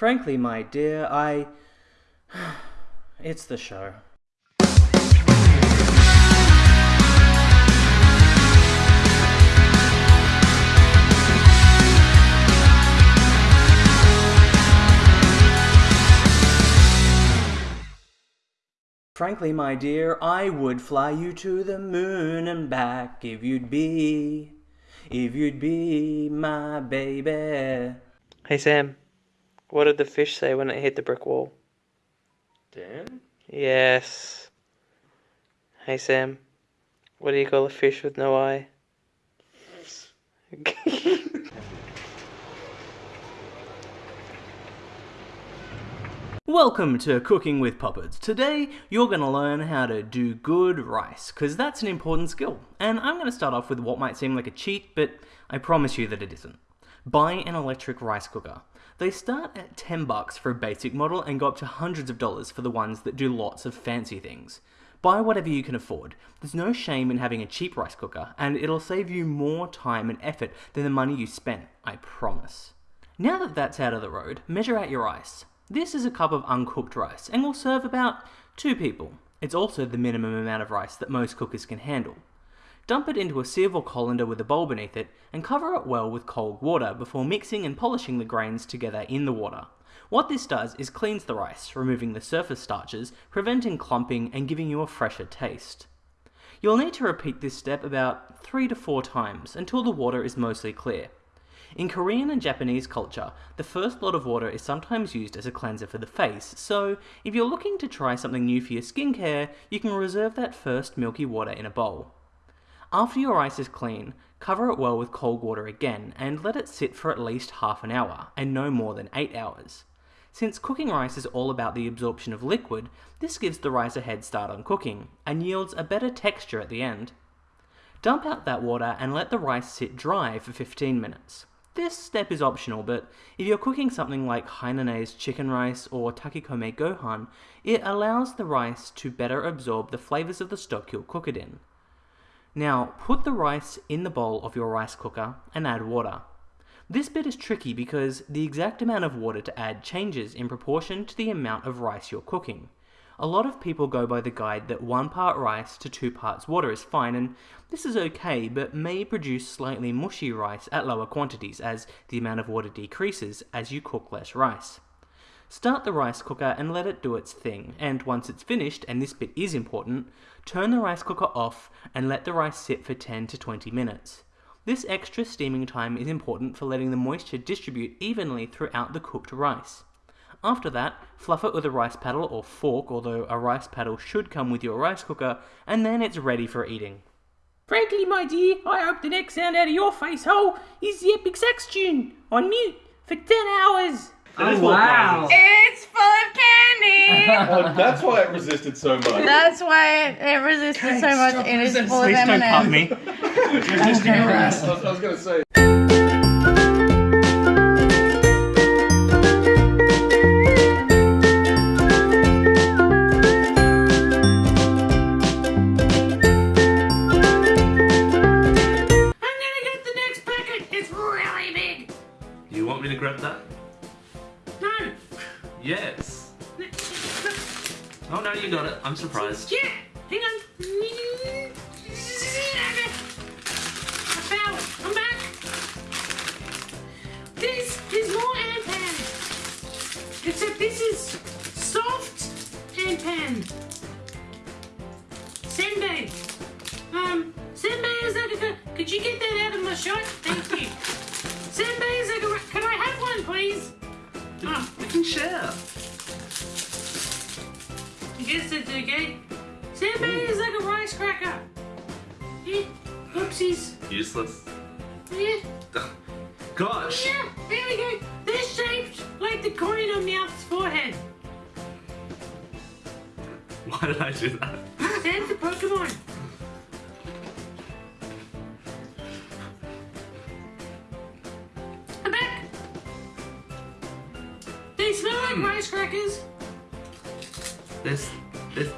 Frankly, my dear, I. It's the show. Frankly, my dear, I would fly you to the moon and back if you'd be, if you'd be my baby. Hey Sam, what did the fish say when it hit the brick wall? Dan? Yes. Hey Sam, what do you call a fish with no eye? Welcome to Cooking with Puppets. Today, you're going to learn how to do good rice, because that's an important skill. And I'm going to start off with what might seem like a cheat, but I promise you that it isn't. Buy an electric rice cooker. They start at 10 bucks for a basic model and go up to hundreds of dollars for the ones that do lots of fancy things. Buy whatever you can afford. There's no shame in having a cheap rice cooker, and it'll save you more time and effort than the money you spent, I promise. Now that that's out of the road, measure out your rice. This is a cup of uncooked rice and will serve about two people. It's also the minimum amount of rice that most cookers can handle. Dump it into a sieve or colander with a bowl beneath it and cover it well with cold water before mixing and polishing the grains together in the water. What this does is cleans the rice, removing the surface starches, preventing clumping and giving you a fresher taste. You'll need to repeat this step about 3 to 4 times until the water is mostly clear. In Korean and Japanese culture, the first lot of water is sometimes used as a cleanser for the face, so if you're looking to try something new for your skincare, you can reserve that first milky water in a bowl. After your rice is clean, cover it well with cold water again and let it sit for at least half an hour, and no more than 8 hours. Since cooking rice is all about the absorption of liquid, this gives the rice a head start on cooking, and yields a better texture at the end. Dump out that water and let the rice sit dry for 15 minutes. This step is optional, but if you're cooking something like Hainanese chicken rice or takikome gohan, it allows the rice to better absorb the flavours of the stock you'll cook it in. Now, put the rice in the bowl of your rice cooker and add water. This bit is tricky because the exact amount of water to add changes in proportion to the amount of rice you're cooking. A lot of people go by the guide that one part rice to two parts water is fine, and this is okay, but may produce slightly mushy rice at lower quantities as the amount of water decreases as you cook less rice. Start the rice cooker and let it do its thing, and once it's finished, and this bit is important, turn the rice cooker off and let the rice sit for 10 to 20 minutes. This extra steaming time is important for letting the moisture distribute evenly throughout the cooked rice. After that, fluff it with a rice paddle or fork, although a rice paddle should come with your rice cooker, and then it's ready for eating. Frankly, my dear, I hope the next sound out of your face hole is the epic sax tune on mute for 10 hours. Oh, wow. It's full of candy. Oh, that's why it resisted so much. That's why it, it resisted so much. It is full of Please don't cut me. I was, I was gonna say. Ah, oh, We can share. I guess that's okay. Senbei is like a rice cracker. Yeah. Oopsies. Useless. Yeah. Gosh. Yeah, there we go. They're shaped like the coin on Meowth's forehead. Why did I do that? That's the Pokemon. Like hmm. rice crackers. This, this,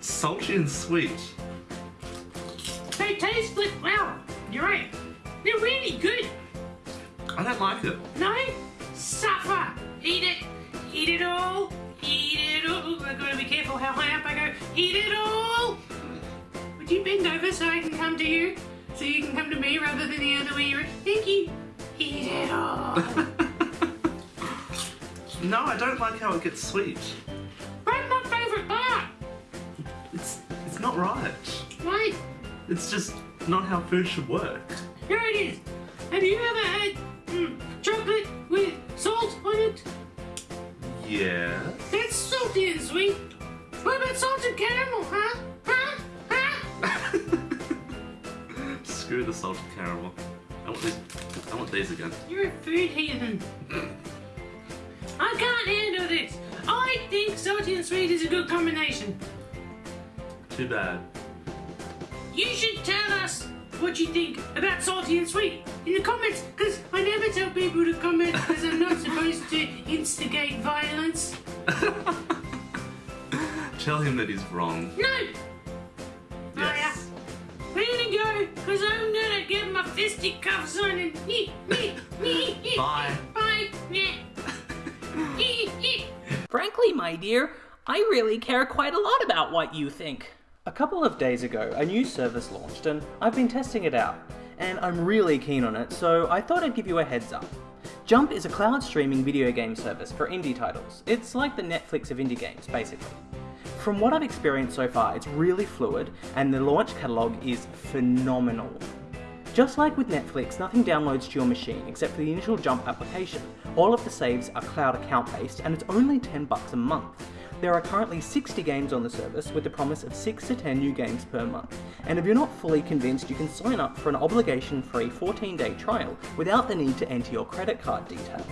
salty and sweet. They taste like, wow, you're right. They're really good. I don't like it. No? Suffer. Eat it. Eat it all. Eat it all. I've got to be careful how high up I go. Eat it all. Would you bend over so I can come to you? So you can come to me rather than the other way around? Thank you. Eat it all. No, I don't like how it gets sweet. That's my favourite part. It's it's not right. Right. It's just not how food should work. Here it is. Have you ever had mm, chocolate with salt on it? Yeah. That's salty and sweet. What about salted caramel, huh? Huh? Huh? Screw the salted caramel. I want these. I want these again. You're a food heathen. I can't handle this. I think salty and sweet is a good combination. Too bad. You should tell us what you think about salty and sweet in the comments, because I never tell people to comment because I'm not supposed to instigate violence. Tell him that he's wrong. No! Yes. We're gonna go, because I'm gonna get my fisticuffs on and. me, me, me. Bye. Bye. Frankly, my dear, I really care quite a lot about what you think. A couple of days ago, a new service launched, and I've been testing it out, and I'm really keen on it, so I thought I'd give you a heads up. Jump is a cloud streaming video game service for indie titles. It's like the Netflix of indie games, basically. From what I've experienced so far, it's really fluid, and the launch catalogue is phenomenal. Just like with Netflix, nothing downloads to your machine except for the initial Jump application. All of the saves are cloud account based and it's only 10 bucks a month. There are currently 60 games on the service with the promise of 6 to 10 new games per month. And if you're not fully convinced, you can sign up for an obligation free 14 day trial without the need to enter your credit card details.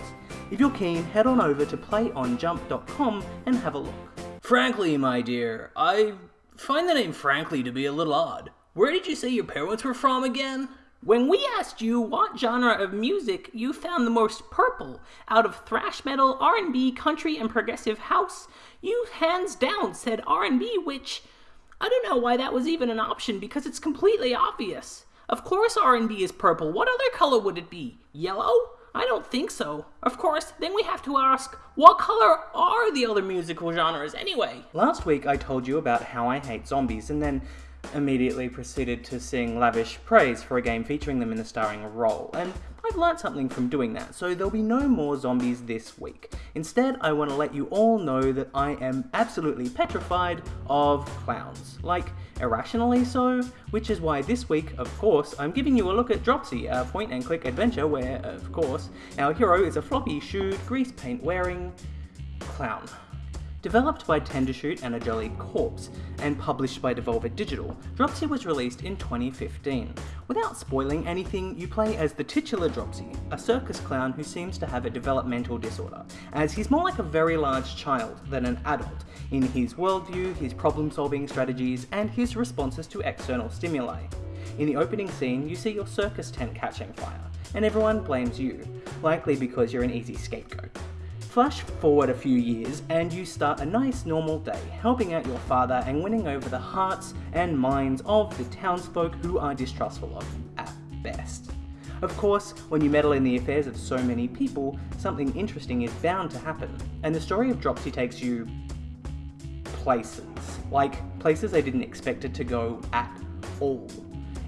If you're keen, head on over to playonjump.com and have a look. Frankly, my dear, I find the name Frankly to be a little odd. Where did you say your parents were from again? When we asked you what genre of music you found the most purple out of thrash metal, R&B, country, and progressive house, you hands down said R&B, which I don't know why that was even an option because it's completely obvious. Of course R&B is purple. What other color would it be? Yellow? I don't think so. Of course, then we have to ask, what color are the other musical genres anyway? Last week I told you about how I hate zombies and then immediately proceeded to sing lavish praise for a game featuring them in the starring role, and I've learnt something from doing that, so there'll be no more zombies this week. Instead, I want to let you all know that I am absolutely petrified of clowns. Like, irrationally so, which is why this week, of course, I'm giving you a look at Dropsy, a point and click adventure where, of course, our hero is a floppy shoed, grease paint wearing clown. Developed by Tendershoot and a Jolly Corpse, and published by Devolver Digital, Dropsy was released in 2015. Without spoiling anything, you play as the titular Dropsy, a circus clown who seems to have a developmental disorder, as he's more like a very large child than an adult in his worldview, his problem solving strategies, and his responses to external stimuli. In the opening scene, you see your circus tent catching fire, and everyone blames you, likely because you're an easy scapegoat. Flash forward a few years and you start a nice normal day, helping out your father and winning over the hearts and minds of the townsfolk who are distrustful of you at best. Of course, when you meddle in the affairs of so many people, something interesting is bound to happen, and the story of Dropsy takes you places. Like, places I didn't expect it to go at all.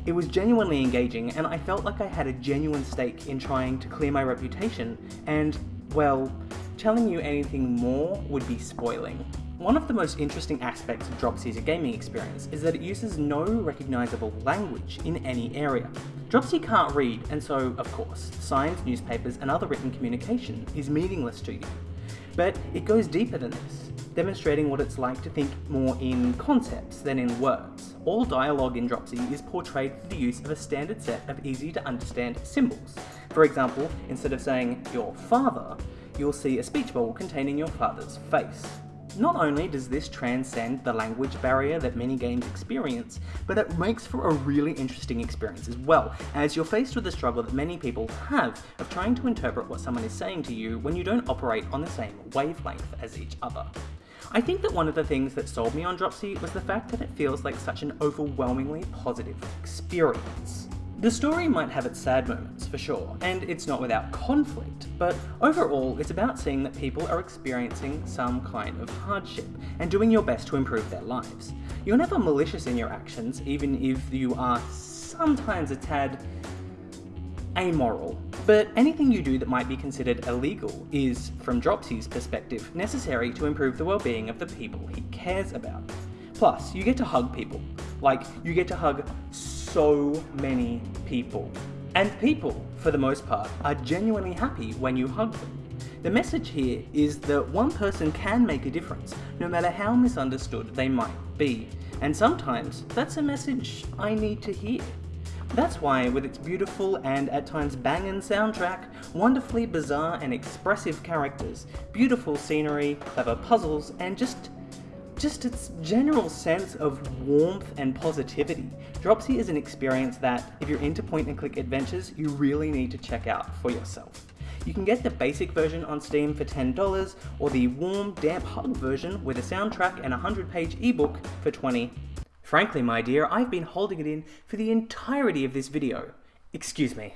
It was genuinely engaging, and I felt like I had a genuine stake in trying to clear my reputation, and, well, telling you anything more would be spoiling. One of the most interesting aspects of Dropsy's gaming experience is that it uses no recognisable language in any area. Dropsy can't read, and so, of course, signs, newspapers, and other written communication is meaningless to you. But it goes deeper than this, demonstrating what it's like to think more in concepts than in words. All dialogue in Dropsy is portrayed through the use of a standard set of easy to understand symbols. For example, instead of saying your father, you'll see a speech bubble containing your father's face. Not only does this transcend the language barrier that many games experience, but it makes for a really interesting experience as well, as you're faced with the struggle that many people have of trying to interpret what someone is saying to you when you don't operate on the same wavelength as each other. I think that one of the things that sold me on Dropsy was the fact that it feels like such an overwhelmingly positive experience. The story might have its sad moments, for sure, and it's not without conflict, but overall, it's about seeing that people are experiencing some kind of hardship and doing your best to improve their lives. You're never malicious in your actions, even if you are sometimes a tad amoral. But anything you do that might be considered illegal is, from Dropsy's perspective, necessary to improve the well-being of the people he cares about. Plus, you get to hug people. Like, you get to hug so many people. And people, for the most part, are genuinely happy when you hug them. The message here is that one person can make a difference, no matter how misunderstood they might be. And sometimes, that's a message I need to hear. That's why, with its beautiful and at times banging soundtrack, wonderfully bizarre and expressive characters, beautiful scenery, clever puzzles, and just just its general sense of warmth and positivity. Dropsy is an experience that, if you're into point and click adventures, you really need to check out for yourself. You can get the basic version on Steam for $10, or the warm, damp hug version with a soundtrack and a 100 page ebook for 20. Frankly, my dear, I've been holding it in for the entirety of this video. Excuse me.